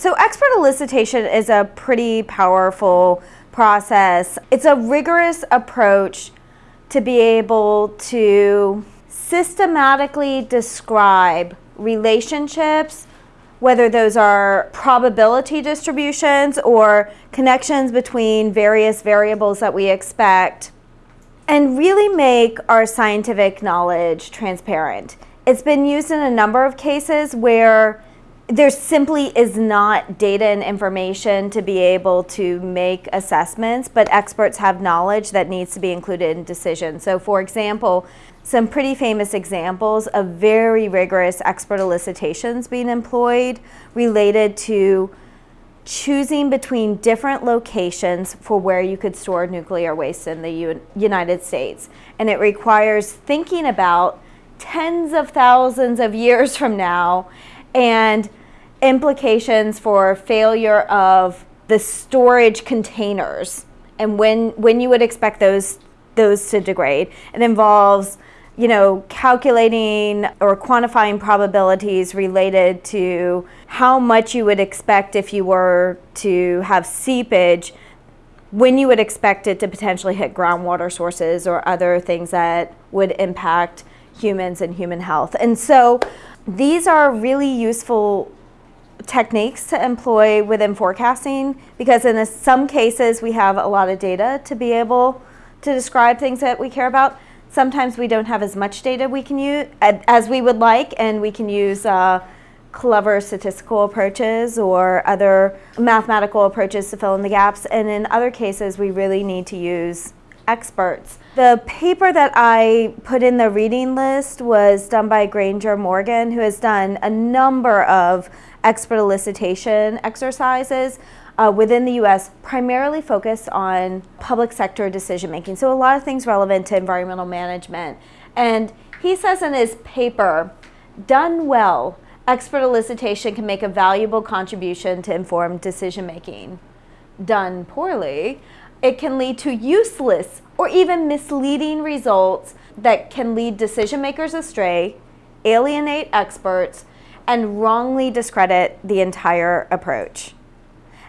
So expert elicitation is a pretty powerful process. It's a rigorous approach to be able to systematically describe relationships, whether those are probability distributions or connections between various variables that we expect, and really make our scientific knowledge transparent. It's been used in a number of cases where there simply is not data and information to be able to make assessments, but experts have knowledge that needs to be included in decisions. So for example, some pretty famous examples of very rigorous expert elicitations being employed related to choosing between different locations for where you could store nuclear waste in the U United States. And it requires thinking about tens of thousands of years from now and implications for failure of the storage containers and when, when you would expect those, those to degrade. It involves you know, calculating or quantifying probabilities related to how much you would expect if you were to have seepage when you would expect it to potentially hit groundwater sources or other things that would impact humans and human health. And so these are really useful techniques to employ within forecasting because in some cases we have a lot of data to be able to describe things that we care about. Sometimes we don't have as much data we can use as we would like and we can use uh, clever statistical approaches or other mathematical approaches to fill in the gaps. And in other cases, we really need to use experts. The paper that I put in the reading list was done by Granger Morgan, who has done a number of expert elicitation exercises uh, within the US, primarily focus on public sector decision making. So a lot of things relevant to environmental management. And he says in his paper, done well, expert elicitation can make a valuable contribution to informed decision making. Done poorly, it can lead to useless or even misleading results that can lead decision makers astray, alienate experts, and wrongly discredit the entire approach.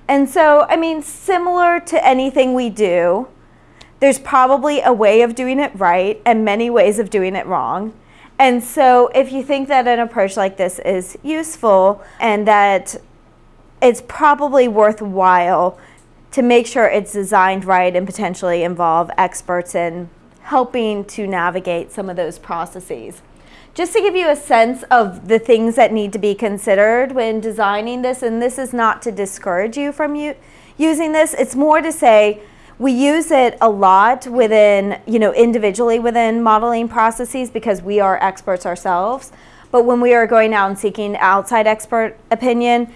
And so, I mean, similar to anything we do, there's probably a way of doing it right and many ways of doing it wrong. And so if you think that an approach like this is useful and that it's probably worthwhile to make sure it's designed right and potentially involve experts in helping to navigate some of those processes. Just to give you a sense of the things that need to be considered when designing this, and this is not to discourage you from you using this, it's more to say we use it a lot within, you know, individually within modeling processes because we are experts ourselves. But when we are going out and seeking outside expert opinion,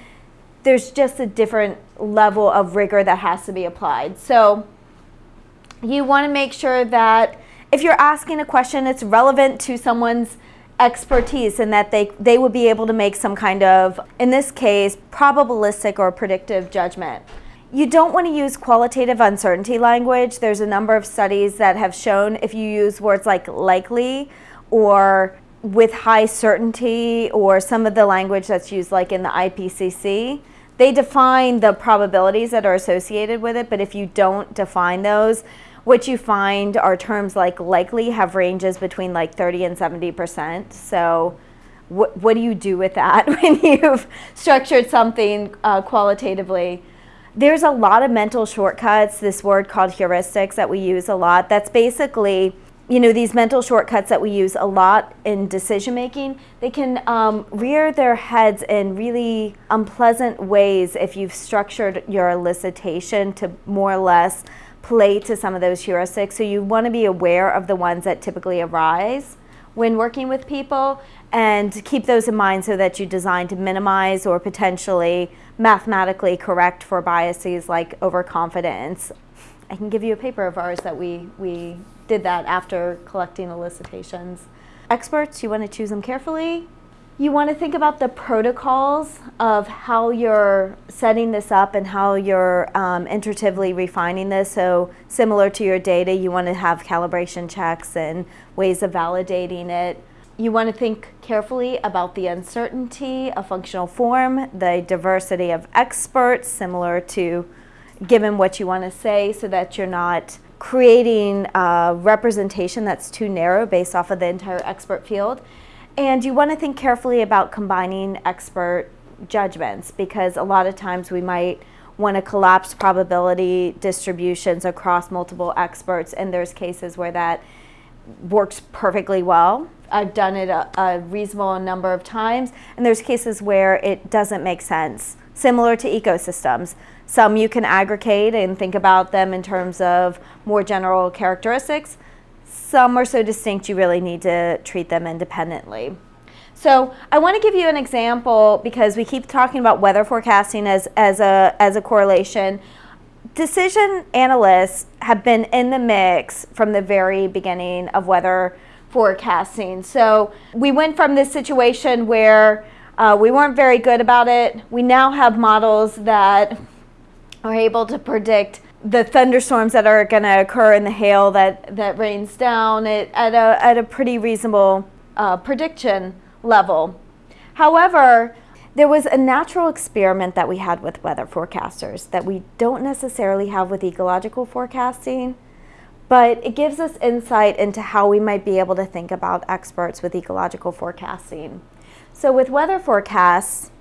there's just a different level of rigor that has to be applied. So you want to make sure that if you're asking a question, it's relevant to someone's expertise and that they, they would be able to make some kind of, in this case, probabilistic or predictive judgment. You don't want to use qualitative uncertainty language. There's a number of studies that have shown if you use words like likely or with high certainty or some of the language that's used like in the IPCC, they define the probabilities that are associated with it, but if you don't define those, what you find are terms like likely have ranges between like 30 and 70%. So what, what do you do with that when you've structured something uh, qualitatively? There's a lot of mental shortcuts, this word called heuristics that we use a lot. That's basically, you know, these mental shortcuts that we use a lot in decision making, they can um, rear their heads in really unpleasant ways if you've structured your elicitation to more or less play to some of those heuristics. So you want to be aware of the ones that typically arise when working with people and keep those in mind so that you design to minimize or potentially mathematically correct for biases like overconfidence. I can give you a paper of ours that we, we did that after collecting elicitations. Experts, you want to choose them carefully. You want to think about the protocols of how you're setting this up and how you're um, iteratively refining this. So similar to your data, you want to have calibration checks and ways of validating it. You want to think carefully about the uncertainty of functional form, the diversity of experts, similar to given what you want to say, so that you're not creating a representation that's too narrow based off of the entire expert field. And you want to think carefully about combining expert judgments because a lot of times we might want to collapse probability distributions across multiple experts, and there's cases where that works perfectly well. I've done it a, a, reasonable number of times, and there's cases where it doesn't make sense. Similar to ecosystems. Some you can aggregate and think about them in terms of more general characteristics. Some are so distinct you really need to treat them independently. So I want to give you an example because we keep talking about weather forecasting as, as, a, as a correlation decision analysts have been in the mix from the very beginning of weather forecasting. So we went from this situation where uh, we weren't very good about it. We now have models that are able to predict the thunderstorms that are going to occur and the hail that, that rains down at, at, a, at a pretty reasonable uh, prediction level. However, there was a natural experiment that we had with weather forecasters that we don't necessarily have with ecological forecasting, but it gives us insight into how we might be able to think about experts with ecological forecasting. So with weather forecasts,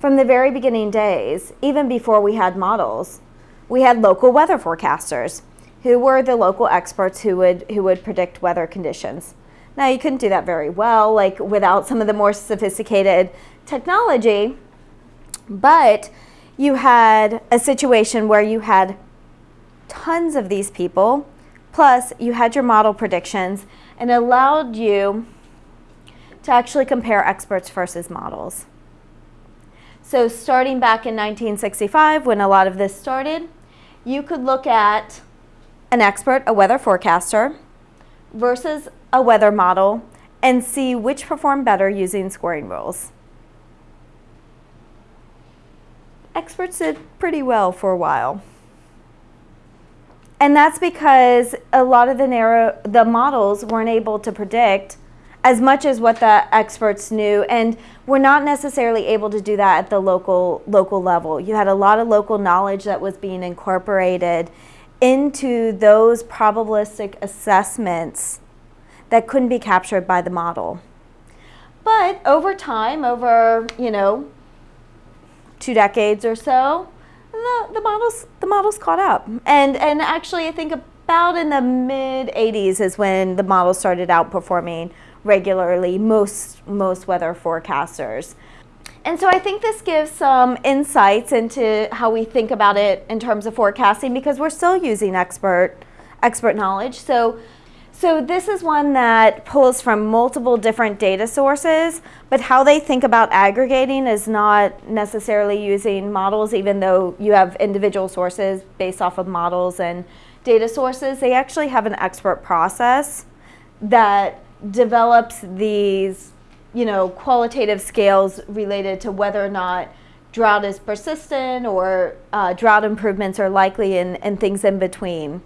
from the very beginning days, even before we had models, we had local weather forecasters who were the local experts who would, who would predict weather conditions. Now you couldn't do that very well, like without some of the more sophisticated technology, but you had a situation where you had tons of these people, plus you had your model predictions, and allowed you to actually compare experts versus models. So starting back in 1965, when a lot of this started, you could look at an expert, a weather forecaster, versus a weather model, and see which performed better using scoring rules. experts did pretty well for a while. And that's because a lot of the narrow the models weren't able to predict as much as what the experts knew and we're not necessarily able to do that at the local local level. You had a lot of local knowledge that was being incorporated into those probabilistic assessments that couldn't be captured by the model. But over time, over, you know, two decades or so, the, the models the models caught up. And and actually I think about in the mid 80s is when the models started outperforming regularly most most weather forecasters. And so I think this gives some insights into how we think about it in terms of forecasting because we're still using expert expert knowledge. So so this is one that pulls from multiple different data sources, but how they think about aggregating is not necessarily using models, even though you have individual sources based off of models and data sources. They actually have an expert process that develops these you know, qualitative scales related to whether or not drought is persistent or uh, drought improvements are likely and, and things in between.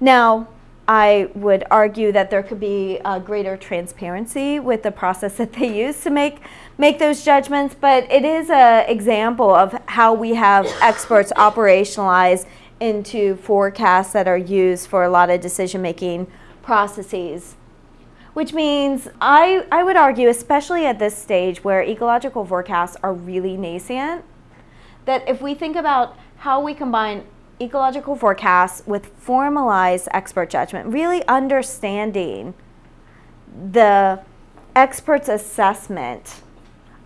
Now, I would argue that there could be a greater transparency with the process that they use to make make those judgments, but it is an example of how we have experts operationalize into forecasts that are used for a lot of decision-making processes. Which means I, I would argue, especially at this stage where ecological forecasts are really nascent, that if we think about how we combine ecological forecasts with formalized expert judgment, really understanding the expert's assessment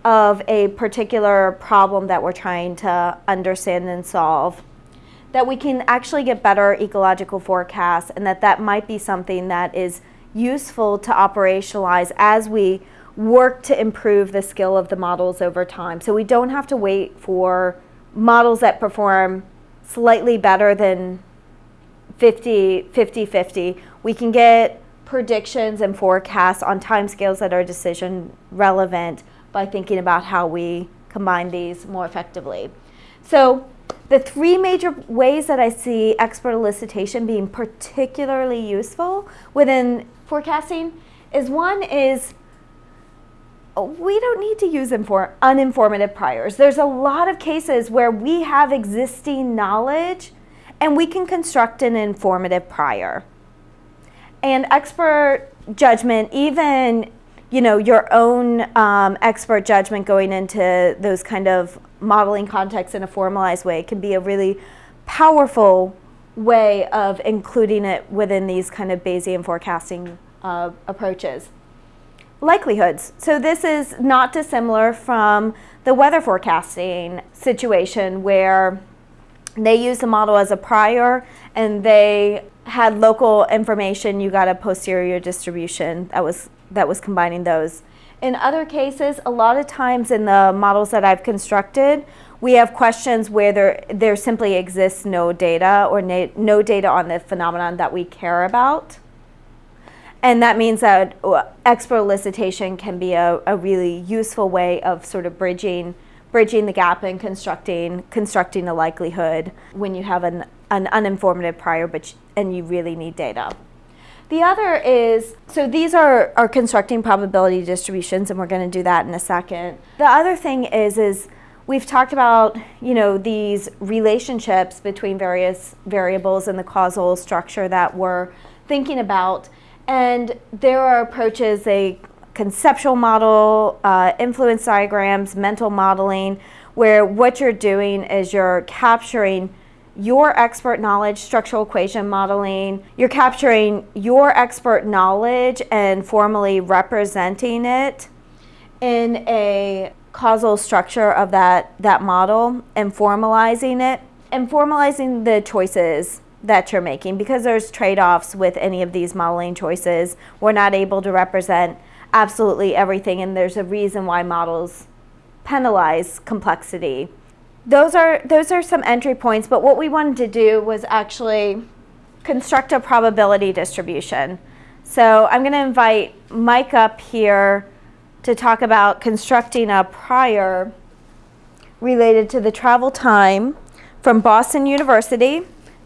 of a particular problem that we're trying to understand and solve that we can actually get better ecological forecasts and that that might be something that is useful to operationalize as we work to improve the skill of the models over time. So we don't have to wait for models that perform slightly better than 50, 50, 50. We can get predictions and forecasts on timescales that are decision relevant by thinking about how we combine these more effectively. So the three major ways that I see expert elicitation being particularly useful within forecasting is one is we don't need to use them for uninformative priors. There's a lot of cases where we have existing knowledge and we can construct an informative prior. And expert judgment, even you know your own um, expert judgment going into those kind of modeling contexts in a formalized way, can be a really powerful way of including it within these kind of Bayesian forecasting uh, approaches. Likelihoods. So this is not dissimilar from the weather forecasting situation where they use the model as a prior and they had local information, you got a posterior distribution that was, that was combining those. In other cases, a lot of times in the models that I've constructed, we have questions where there, there simply exists no data or no data on the phenomenon that we care about. And that means that uh, expert elicitation can be a, a really useful way of sort of bridging bridging the gap and constructing constructing a likelihood when you have an, an uninformative prior but and you really need data. The other is, so these are, are constructing probability distributions and we're going to do that in a second. The other thing is, is we've talked about, you know, these relationships between various variables in the causal structure that we're thinking about. And there are approaches, a conceptual model, uh, influence diagrams, mental modeling, where what you're doing is you're capturing your expert knowledge, structural equation modeling, you're capturing your expert knowledge and formally representing it in a causal structure of that, that model and formalizing it and formalizing the choices that you're making because there's trade-offs with any of these modeling choices. We're not able to represent absolutely everything and there's a reason why models penalize complexity those are those are some entry points, but what we wanted to do was actually construct a probability distribution. So I'm going to invite Mike up here to talk about constructing a prior related to the travel time from Boston University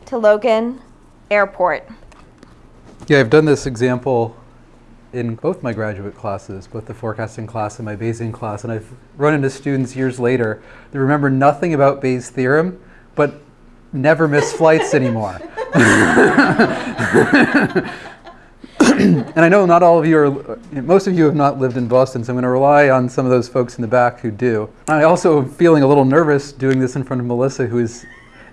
to Logan Airport. Yeah, I've done this example in both my graduate classes, both the forecasting class and my Bayesian class, and I've run into students years later that remember nothing about Bayes' theorem, but never miss flights anymore. and I know not all of you are, most of you have not lived in Boston, so I'm going to rely on some of those folks in the back who do. I also am feeling a little nervous doing this in front of Melissa, who is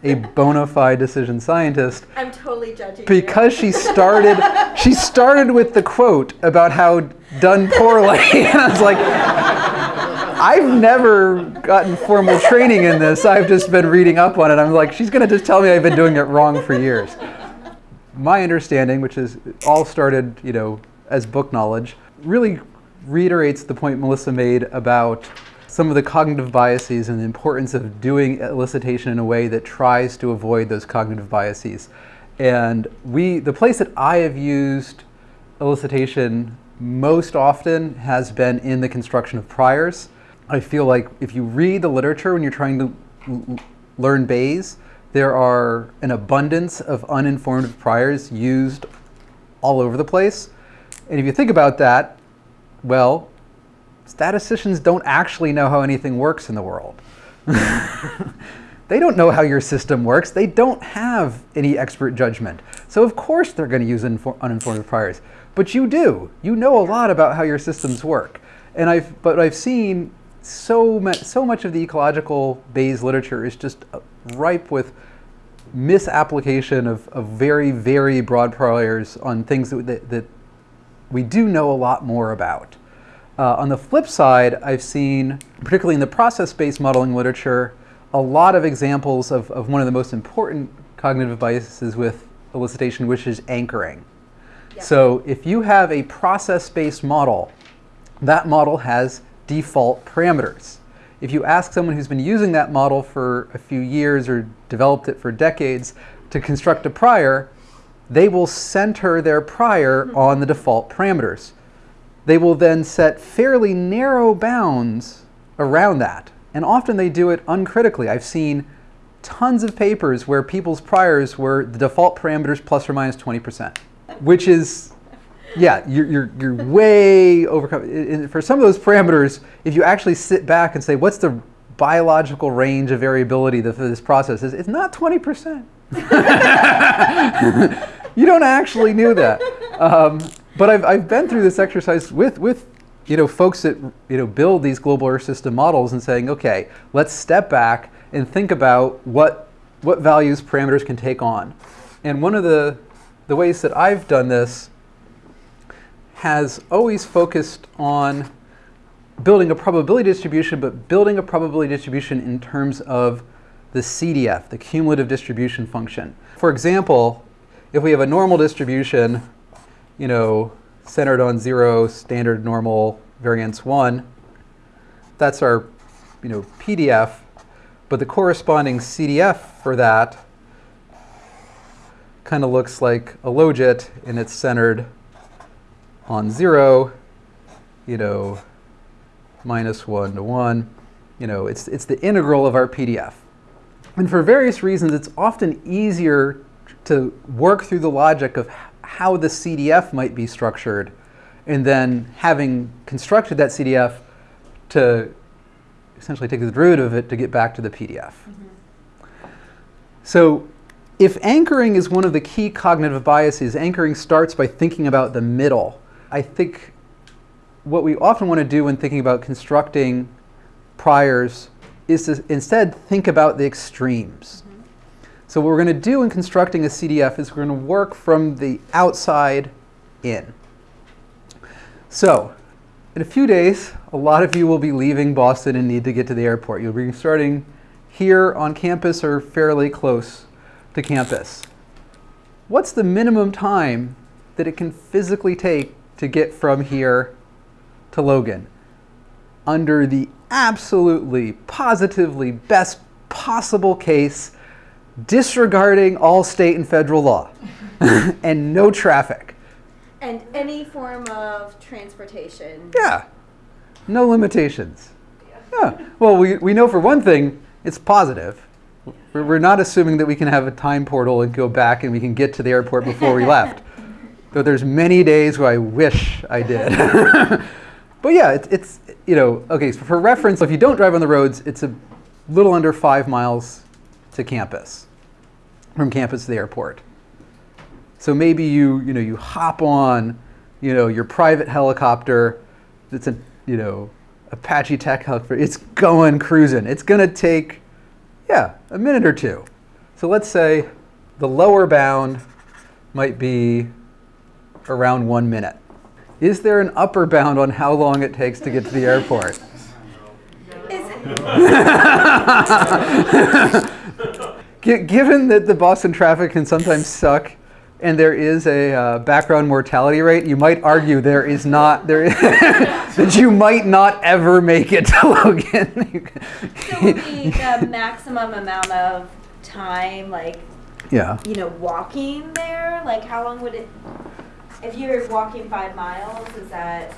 a bona fide decision scientist. I'm totally judging because you. she started she started with the quote about how done poorly, and I was like, I've never gotten formal training in this. I've just been reading up on it. I'm like, she's going to just tell me I've been doing it wrong for years. My understanding, which is all started, you know, as book knowledge, really reiterates the point Melissa made about some of the cognitive biases and the importance of doing elicitation in a way that tries to avoid those cognitive biases. And we, the place that I have used elicitation most often has been in the construction of priors. I feel like if you read the literature when you're trying to learn Bayes, there are an abundance of uninformed priors used all over the place. And if you think about that, well, statisticians don't actually know how anything works in the world. they don't know how your system works. They don't have any expert judgment. So of course they're going to use uninformed priors. But you do. You know a lot about how your systems work. And I've, but I've seen so much, so much of the ecological Bayes literature is just uh, ripe with misapplication of, of very, very broad priors on things that, that, that we do know a lot more about. Uh, on the flip side, I've seen, particularly in the process-based modeling literature, a lot of examples of, of one of the most important cognitive biases with elicitation, which is anchoring. Yeah. So if you have a process-based model, that model has default parameters. If you ask someone who's been using that model for a few years or developed it for decades to construct a prior, they will center their prior mm -hmm. on the default parameters they will then set fairly narrow bounds around that. And often they do it uncritically. I've seen tons of papers where people's priors were the default parameters plus or minus 20%, which is yeah, you're, you're, you're way overcome. For some of those parameters, if you actually sit back and say, what's the biological range of variability for this process is, it's not 20%. you don't actually know that. Um, but I've, I've been through this exercise with, with you know, folks that you know, build these global Earth system models and saying, okay, let's step back and think about what, what values parameters can take on. And one of the, the ways that I've done this has always focused on building a probability distribution, but building a probability distribution in terms of the CDF, the cumulative distribution function. For example, if we have a normal distribution, you know, centered on zero, standard normal, variance one, that's our, you know, PDF, but the corresponding CDF for that kind of looks like a logit and it's centered on zero, you know, minus 1 to 1. You know, it's, it's the integral of our PDF. And for various reasons, it's often easier to work through the logic of how the CDF might be structured, and then having constructed that CDF to essentially take the derivative of it to get back to the PDF. Mm -hmm. So if anchoring is one of the key cognitive biases, anchoring starts by thinking about the middle. I think what we often want to do when thinking about constructing priors is to instead think about the extremes. Mm -hmm. So what we're going to do in constructing a CDF is we're going to work from the outside in. So in a few days, a lot of you will be leaving Boston and need to get to the airport. You'll be starting here on campus or fairly close to campus. What's the minimum time that it can physically take to get from here to Logan under the absolutely, positively best possible case, disregarding all state and federal law and no traffic. And any form of transportation. Yeah, no limitations. Yeah, well, we, we know for one thing, it's positive. We're, we're not assuming that we can have a time portal and go back and we can get to the airport before we left. Though there's many days where I wish I did. But yeah, it's, it's, you know, okay, so for reference, if you don't drive on the roads, it's a little under five miles to campus, from campus to the airport. So maybe you, you know, you hop on, you know, your private helicopter, it's a, you know, Apache attack helicopter, it's going cruising. It's gonna take, yeah, a minute or two. So let's say the lower bound might be around one minute. Is there an upper bound on how long it takes to get to the airport? Given that the Boston traffic can sometimes suck and there is a uh, background mortality rate, you might argue there is not, there is that you might not ever make it to Logan. so would be the maximum amount of time, like, yeah. you know, walking there? Like, how long would it if you're walking five miles, is that,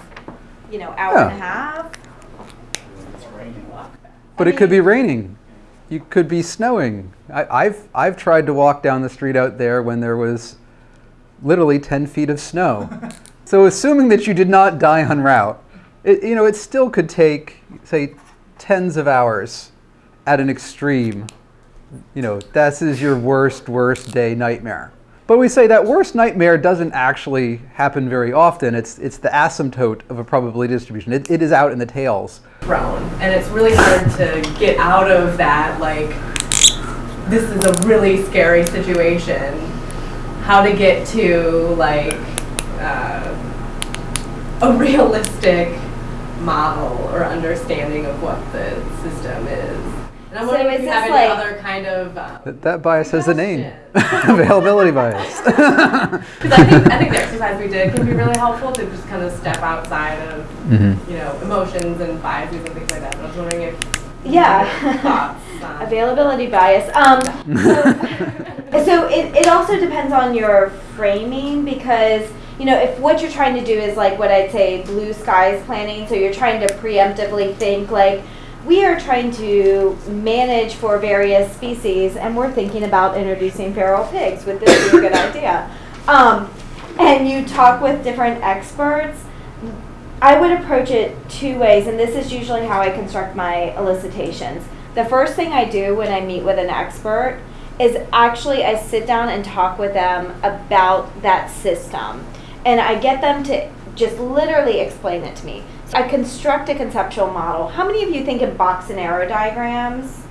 you know, hour yeah. and a half? But I it could be raining. You could be snowing. I, have I've tried to walk down the street out there when there was literally 10 feet of snow. so assuming that you did not die en route, it, you know, it still could take, say, tens of hours at an extreme. You know, this is your worst, worst day nightmare. But we say that worst nightmare doesn't actually happen very often. It's, it's the asymptote of a probability distribution. It, it is out in the tails. And it's really hard to get out of that, like, this is a really scary situation. How to get to, like, uh, a realistic model or understanding of what the system is. And I'm so wondering if you have any other kind of um, that, that, bias has a name, availability bias. Because I think I think the exercise we did can be really helpful to just kind of step outside of mm -hmm. you know emotions and biases and things like that. But I was wondering if yeah availability bias. Um, so, so it, it also depends on your framing because you know, if what you're trying to do is like what I'd say blue skies planning, so you're trying to preemptively think like, we are trying to manage for various species, and we're thinking about introducing feral pigs. Would this be a good idea? Um, and you talk with different experts, I would approach it two ways, and this is usually how I construct my elicitations. The first thing I do when I meet with an expert is actually I sit down and talk with them about that system. And I get them to just literally explain it to me. So I construct a conceptual model. How many of you think in box and arrow diagrams?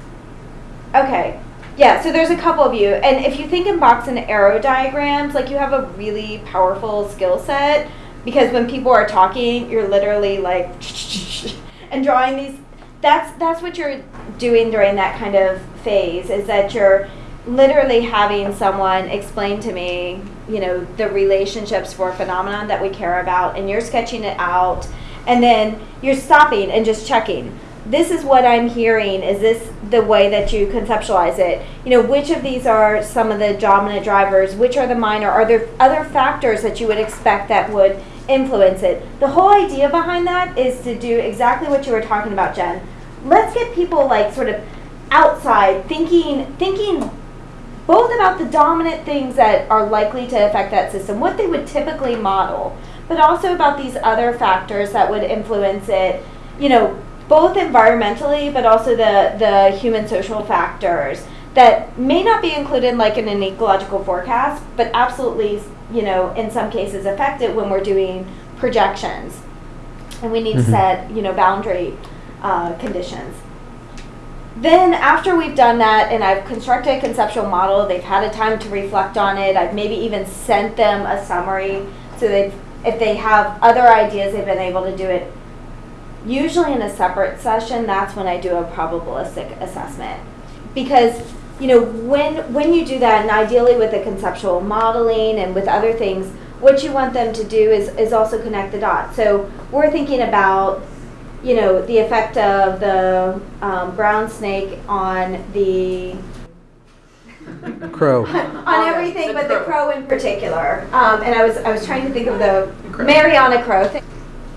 Okay. Yeah, so there's a couple of you. And if you think in box and arrow diagrams, like you have a really powerful skill set because when people are talking, you're literally like and drawing these that's that's what you're doing during that kind of phase is that you're literally having someone explain to me, you know, the relationships for a phenomenon that we care about and you're sketching it out and then you're stopping and just checking this is what I'm hearing. Is this the way that you conceptualize it? You know, which of these are some of the dominant drivers? Which are the minor? Are there other factors that you would expect that would influence it? The whole idea behind that is to do exactly what you were talking about, Jen. Let's get people like sort of outside thinking thinking both about the dominant things that are likely to affect that system, what they would typically model, but also about these other factors that would influence it. You know, both environmentally but also the, the human social factors that may not be included like in an ecological forecast, but absolutely, you know, in some cases affect it when we're doing projections. And we need mm-hmm. to set, you know, boundary uh, conditions. Then after we've done that and I've constructed a conceptual model, they've had a time to reflect on it, I've maybe even sent them a summary so that if they have other ideas, they've been able to do it usually in a separate session, that's when I do a probabilistic assessment. Because you know, when when you do that, and ideally with the conceptual modeling and with other things, what you want them to do is, is also connect the dots. So we're thinking about, you know, the effect of the um, brown snake on the crow on everything, the but crow. the crow in particular. Um, and I was I was trying to think of the Mariana crow. Thing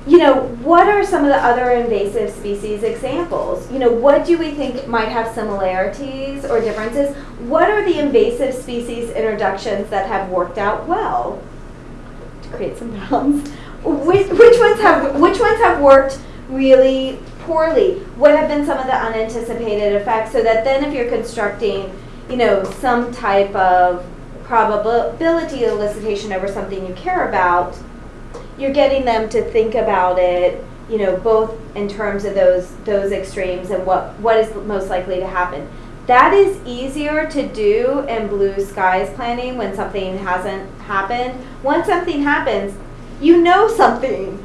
you know, what are some of the other invasive species examples? You know, what do we think might have similarities or differences? What are the invasive species introductions that have worked out well? To create some balance. Which, which ones have which ones have worked really poorly? What have been some of the unanticipated effects? So that then if you're constructing, you know, some type of probability elicitation over something you care about, you're getting them to think about it, you know, both in terms of those those extremes and what what is most likely to happen. That is easier to do in blue skies planning when something hasn't happened. Once something happens, you know something.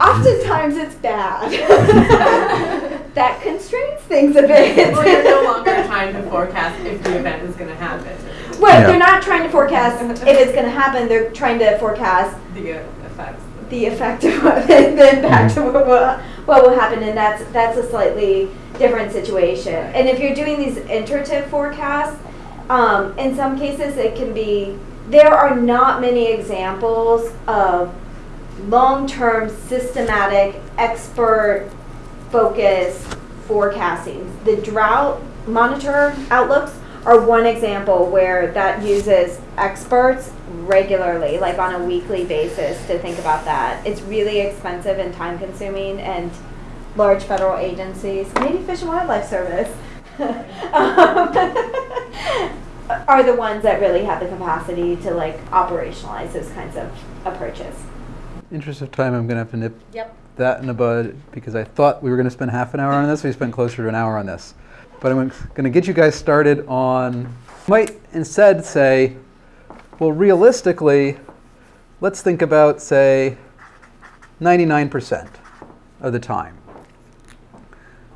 Oftentimes it's bad. that constrains things a bit. well, you're no longer trying to forecast if the event is going to happen. Well, yeah. they're not trying to forecast if it's going to happen. They're trying to forecast the effects. The effect of what, the impact of what, what will happen, and that's that's a slightly different situation. And if you're doing these iterative forecasts, um, in some cases it can be. There are not many examples of long-term, systematic, expert focused forecasting. The drought monitor outlooks are one example where that uses experts regularly, like on a weekly basis, to think about that. It's really expensive and time consuming, and large federal agencies, maybe Fish and Wildlife Service, um, are the ones that really have the capacity to like operationalize those kinds of approaches. Interest of time, I'm going to have to nip yep. that in the bud because I thought we were going to spend half an hour on this. We spent closer to an hour on this. But I'm going to get you guys started on, might instead say, well, realistically, let's think about, say, 99% of the time.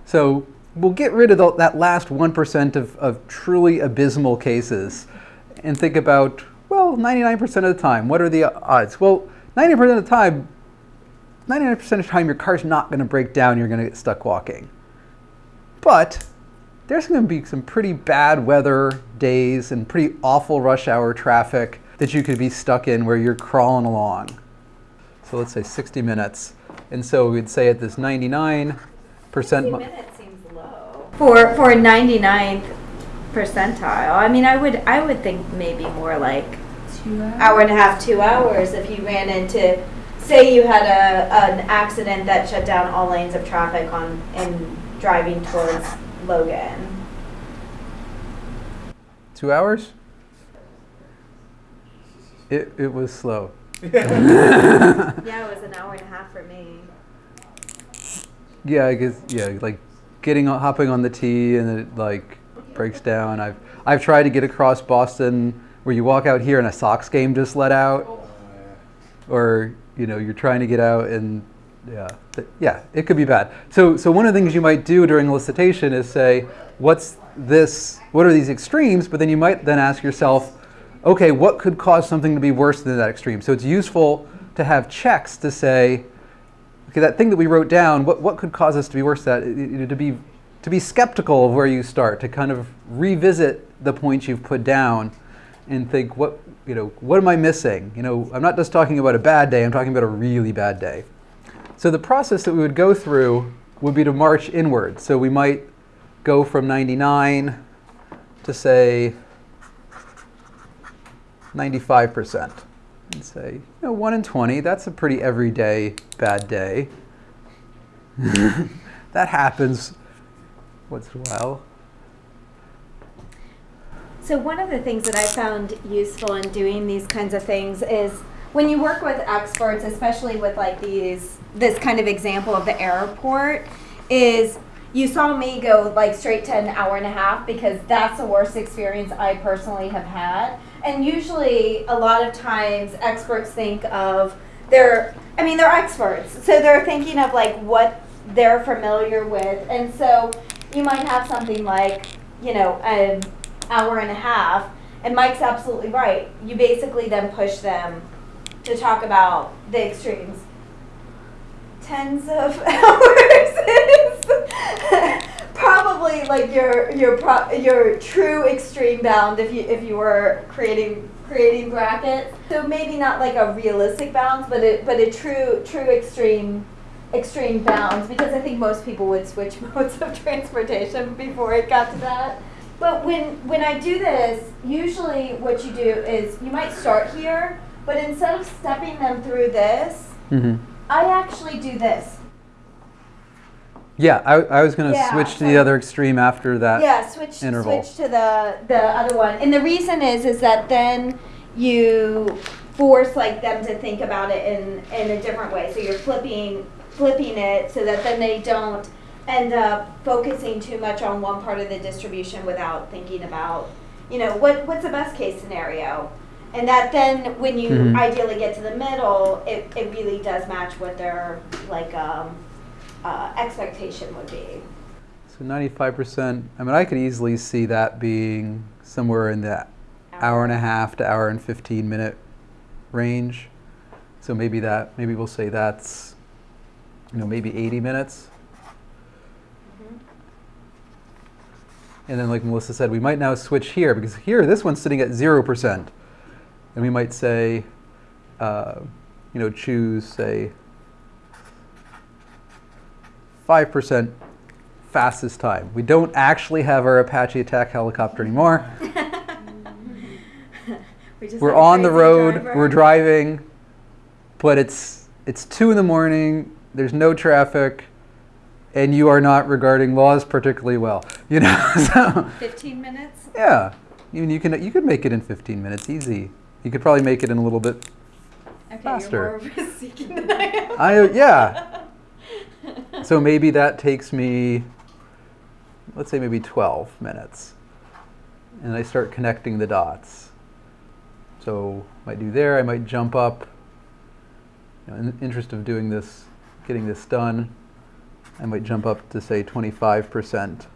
So we'll get rid of the, that last 1% of, of truly abysmal cases and think about, well, 99% of the time, what are the odds? Well, 90% of the time, 99% of the time, your car's not going to break down, you're going to get stuck walking. But there's going to be some pretty bad weather days and pretty awful rush hour traffic that you could be stuck in where you're crawling along. So let's say 60 minutes. And so we'd say at this 99 percent. 60 minutes seems low. For for 99th percentile. I mean, I would I would think maybe more like. Hour and a half, two hours if you ran into, say you had a, an accident that shut down all lanes of traffic on, in driving towards Logan. Two hours? It, it was slow. Yeah, it was an hour and a half for me. Yeah, I guess yeah, like getting on, hopping on the T and it like breaks down. I've I've tried to get across Boston where you walk out here and a Sox game just let out, or you know you're trying to get out and yeah, yeah, it could be bad. So so one of the things you might do during elicitation is say, what's this? What are these extremes? But then you might then ask yourself, okay, what could cause something to be worse than that extreme? So it's useful to have checks to say, okay, that thing that we wrote down, what, what could cause us to be worse That to be to be skeptical of where you start, to kind of revisit the points you've put down and think what you know, what am I missing? You know, I'm not just talking about a bad day, I'm talking about a really bad day. So the process that we would go through would be to march inward. So we might go from 99 to say 95% and say, you know, 1 in 20, that's a pretty everyday bad day. that happens once in a while. So one of the things that I found useful in doing these kinds of things is when you work with experts, especially with like these this kind of example of the airport, is you saw me go like straight to an hour and a half because that's the worst experience I personally have had. And usually a lot of times experts think of they're I mean they're experts. So they're thinking of like what they're familiar with. And so you might have something like, you know, an hour and a half. And Mike's absolutely right. You basically then push them to talk about the extremes. Tens of hours is probably like your your pro, your true extreme bound if you if you were creating creating brackets. So maybe not like a realistic bounds, but it but a true true extreme extreme bounds because I think most people would switch modes of transportation before it got to that. But when when I do this, usually what you do is you might start here, but instead of stepping them through this, hmm I actually do this. Yeah, I, I was going to Yeah, switch to the other extreme after that. yeah, switch interval. switch to the the other one. And the reason is is that then you force like them to think about it in in a different way. So you're flipping flipping it so that then they don't end up focusing too much on one part of the distribution without thinking about, you know, what what's the best case scenario. And that then when you Mhm. ideally get to the middle, it, it really does match what their like um, uh, expectation would be. So 95%, I mean, I could easily see that being somewhere in the hour and a half to hour and 15 minute range. So maybe that, maybe we'll say that's, you know, maybe 80 minutes. And then, like Melissa said, we might now switch here because here, this one's sitting at 0%. And we might say, uh, you know, choose, say, 5% fastest time. We don't actually have our Apache attack helicopter anymore. we We're on the road, driver. we're driving, but it's it's 2 in the morning, there's no traffic, and you are not regarding laws particularly well. You know, so 15 minutes? yeah. You, you can you could make it in 15 minutes easy. You could probably make it in a little bit Okay, Faster. you're more risk-seeking than I am. I uh, yeah. So maybe that takes me, let's say maybe 12 minutes. And I start connecting the dots. So I might do there, I might jump up. You know, in the interest of doing this, getting this done, I might jump up to say 25%.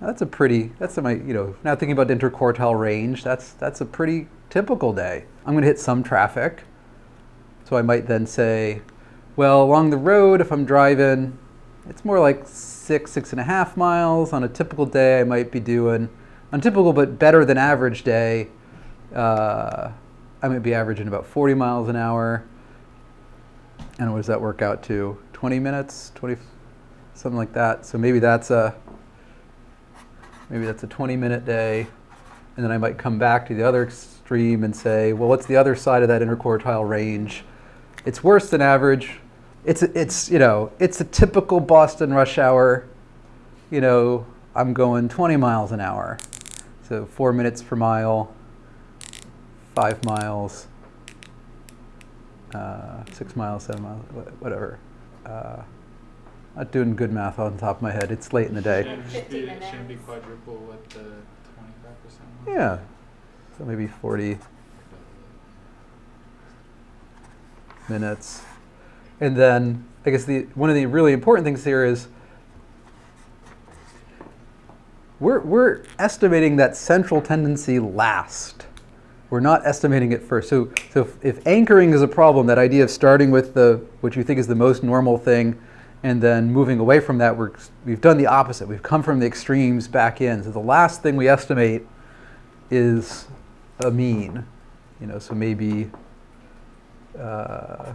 Now that's a pretty, that's my, you know, now thinking about interquartile range, that's, that's a pretty typical day. I'm gonna hit some traffic. So I might then say, well, along the road, if I'm driving, it's more like six, six and a half miles. On a typical day, I might be doing, on typical but better than average day, uh, I might be averaging about 40 miles an hour. And what does that work out to? 20 minutes, 20, something like that. So maybe that's a, maybe that's a 20 minute day. And then I might come back to the other extreme and say, well, what's the other side of that interquartile range? It's worse than average. It's, it's, you know, it's a typical Boston rush hour. You know, I'm going 20 miles an hour. So four minutes per mile, five miles, uh, six miles, seven miles, whatever. Uh, not doing good math on top of my head. It's late in the day. Shouldn't just 50 be, shouldn't be quadruple with the twenty-five percent Yeah. So maybe 40 minutes. And then I guess the one of the really important things here is we're, we're estimating that central tendency last. We're not estimating it first. So, so if, if anchoring is a problem, that idea of starting with the what you think is the most normal thing and then moving away from that, we're, we've done the opposite. We've come from the extremes back in. So the last thing we estimate is a mean. You know, so maybe uh,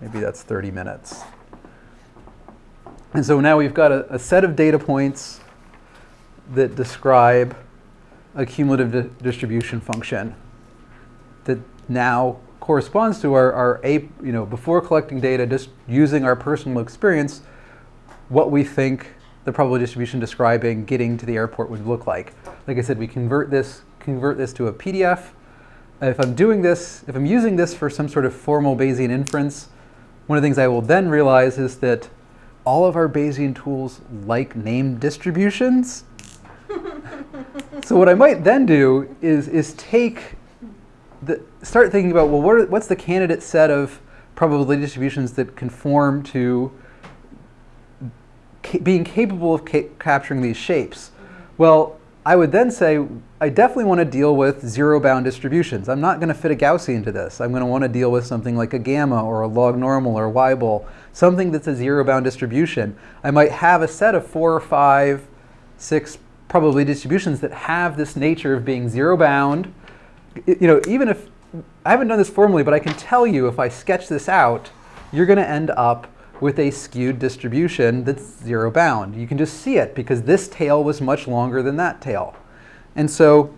maybe that's 30 minutes. And so now we've got a, a set of data points that describe a cumulative di- distribution function that now corresponds to our, our a, you know, before collecting data, just using our personal experience, what we think the probability distribution describing getting to the airport would look like. Like I said, we convert this, convert this to a PDF. If I'm doing this, if I'm using this for some sort of formal Bayesian inference, one of the things I will then realize is that all of our Bayesian tools like named distributions. So what I might then do is, is take the, start thinking about, well, what are, what's the candidate set of probability distributions that conform to ca- being capable of ca- capturing these shapes? Well, I would then say, I definitely want to deal with zero bound distributions. I'm not going to fit a Gaussian into this. I'm going to want to deal with something like a gamma or a log normal or Weibull, something that's a zero bound distribution. I might have a set of four or five, six probability distributions that have this nature of being zero bound. You know, even if I haven't done this formally, but I can tell you if I sketch this out, you're going to end up with a skewed distribution that's zero bound. You can just see it because this tail was much longer than that tail. And so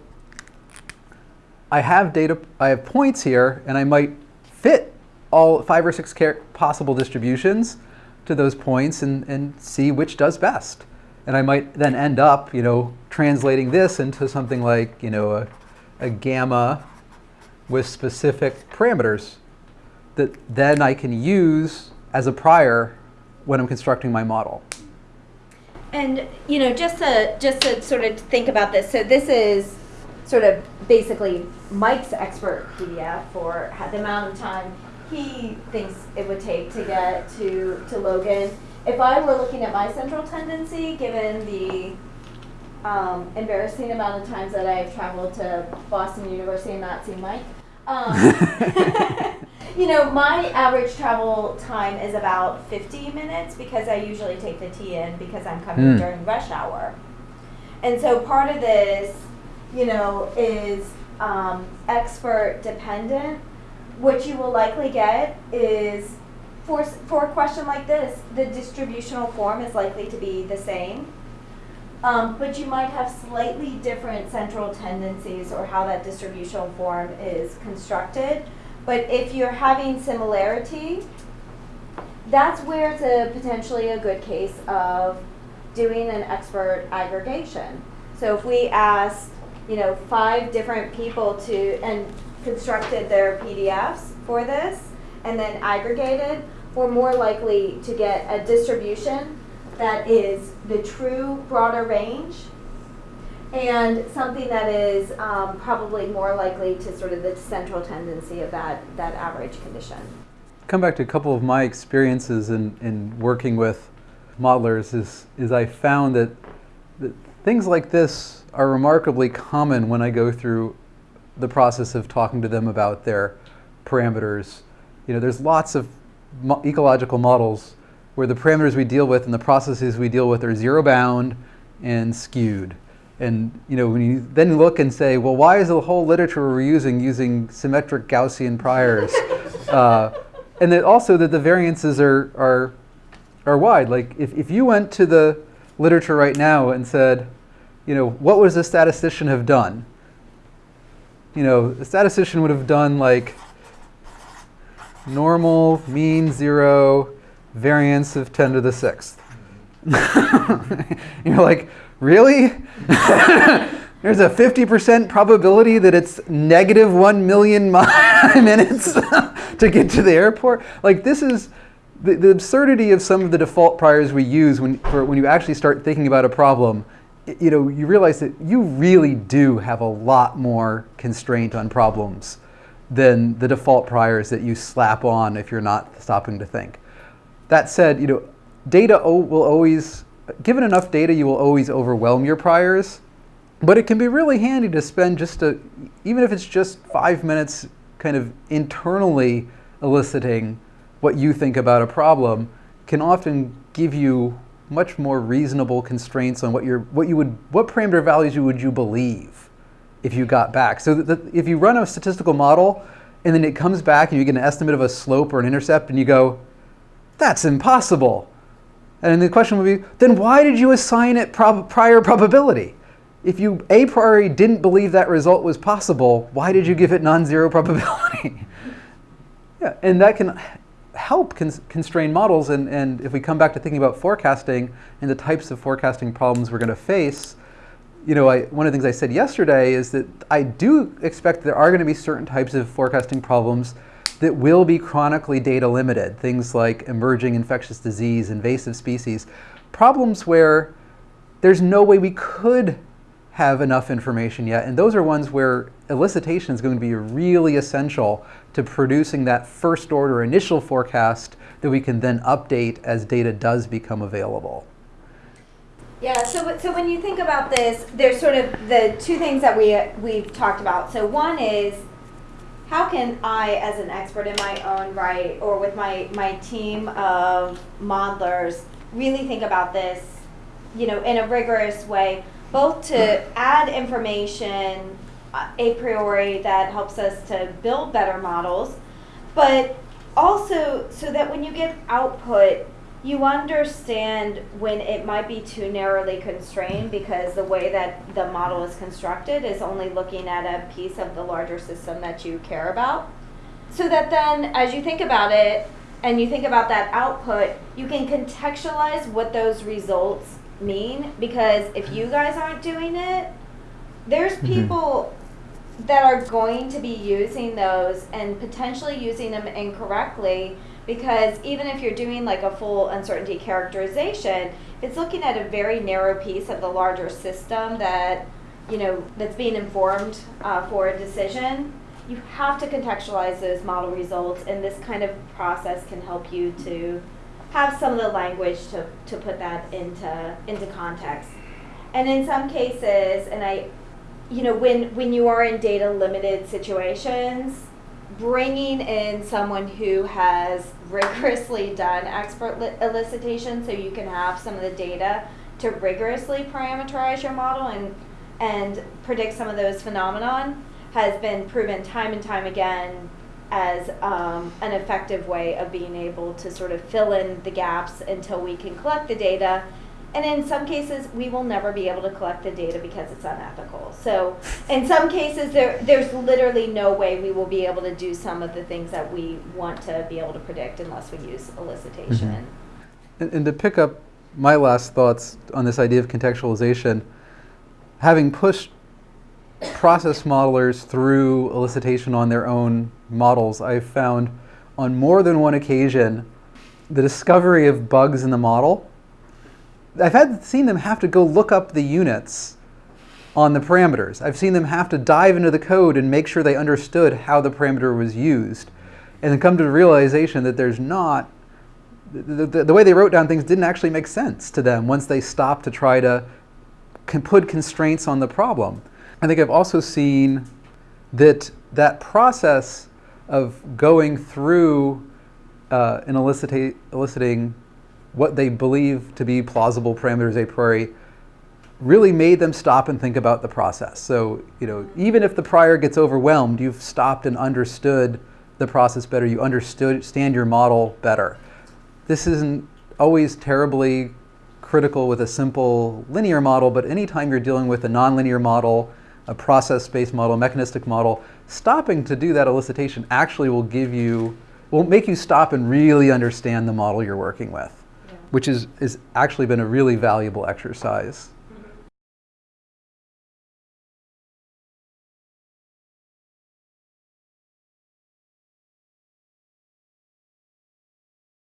I have data, I have points here, and I might fit all five or six possible distributions to those points and, and see which does best. And I might then end up, you know, translating this into something like, you know, a, a gamma with specific parameters that then I can use as a prior when I'm constructing my model. And you know, just to just to sort of think about this. So this is sort of basically Mike's expert PDF for the amount of time he thinks it would take to get to to Logan. If I were looking at my central tendency, given the um, embarrassing amount of times that I've traveled to Boston University and not seen Mike. Um, you know, my average travel time is about 50 minutes because I usually take the T in because I'm coming Hmm. during rush hour. And so part of this, you know, is um, expert dependent. What you will likely get is for, for a question like this, the distributional form is likely to be the same. Um, but you might have slightly different central tendencies or how that distributional form is constructed. But if you're having similarity, that's where it's a potentially a good case of doing an expert aggregation. So if we asked, you know, five different people to and constructed their PDFs for this and then aggregated, we're more likely to get a distribution that is the true broader range and something that is um, probably more likely to sort of the central tendency of that, that average condition. come back to a couple of my experiences in, in working with modelers is, is I found that, that things like this are remarkably common when I go through the process of talking to them about their parameters. You know, there's lots of mo- ecological models where the parameters we deal with and the processes we deal with are zero bound and skewed. And you know, when you then look and say, well, why is the whole literature we're using using symmetric Gaussian priors? uh, and that also that the variances are, are, are wide. Like if, if you went to the literature right now and said, you know, what would a statistician have done? you know, a statistician would have done like normal, mean, zero, variance of 10 to the sixth. You're like, really? There's a 50% probability that it's negative 1 million minutes to get to the airport. Like this is the, the absurdity of some of the default priors we use when, for, when you actually start thinking about a problem. You know, you realize that you really do have a lot more constraint on problems than the default priors that you slap on if you're not stopping to think. That said, you know, data will always, given enough data, you will always overwhelm your priors. But it can be really handy to spend just a, even if it's just five minutes kind of internally eliciting what you think about a problem, can often give you much more reasonable constraints on what your what you would what parameter values you would you believe if you got back. So that if you run a statistical model and then it comes back and you get an estimate of a slope or an intercept and you go, that's impossible. And the question would be, then why did you assign it prob prior probability? If you a priori didn't believe that result was possible, why did you give it non-zero probability? yeah, and that can help cons constrain models. And, and if we come back to thinking about forecasting and the types of forecasting problems we're going to face, you know, I, one of the things I said yesterday is that I do expect there are going to be certain types of forecasting problems that will be chronically data limited, things like emerging infectious disease, invasive species, problems where there's no way we could have enough information yet. And those are ones where elicitation is going to be really essential to producing that first order initial forecast that we can then update as data does become available. Yeah, so, so when you think about this, there's sort of the two things that we, we've talked about. So one is how can I, as an expert in my own right, or with my, my team of modelers, really think about this, you know, in a rigorous way, both to add information uh, a priori that helps us to build better models, but also so that when you get output, you understand when it might be too narrowly constrained because the way that the model is constructed is only looking at a piece of the larger system that you care about. So that then, as you think about it and you think about that output, you can contextualize what those results mean because if you guys aren't doing it, there's mm-hmm. people that are going to be using those and potentially using them incorrectly because even if you're doing like a full uncertainty characterization, it's looking at a very narrow piece of the larger system that you know that's being informed uh, for a decision. You have to contextualize those model results, and this kind of process can help you to have some of the language to, to put that into into context. And in some cases, and I, you know, when when you are in data limited situations, bringing in someone who has rigorously done expert elicitation so you can have some of the data to rigorously parameterize your model and and predict some of those phenomenon has been proven time and time again as um, an effective way of being able to sort of fill in the gaps until we can collect the data and in some cases, we will never be able to collect the data because it's unethical. So in some cases, there, there's literally no way we will be able to do some of the things that we want to be able to predict unless we use elicitation. Mm -hmm. and, and to pick up my last thoughts on this idea of contextualization, having pushed process modelers through elicitation on their own models, I've found on more than one occasion the discovery of bugs in the model I've had seen them have to go look up the units on the parameters. I've seen them have to dive into the code and make sure they understood how the parameter was used and then come to the realization that there's not, the, the, the way they wrote down things didn't actually make sense to them once they stopped to try to put constraints on the problem. I think I've also seen that that process of going through uh, and eliciting what they believe to be plausible parameters a priori really made them stop and think about the process. So, you know, even if the prior gets overwhelmed, you've stopped and understood the process better. You understand your model better. This isn't always terribly critical with a simple linear model, but anytime you're dealing with a nonlinear model a process-based model, mechanistic model, stopping to do that elicitation actually will give you, will make you stop and really understand the model you're working with, which is, is actually been a really valuable exercise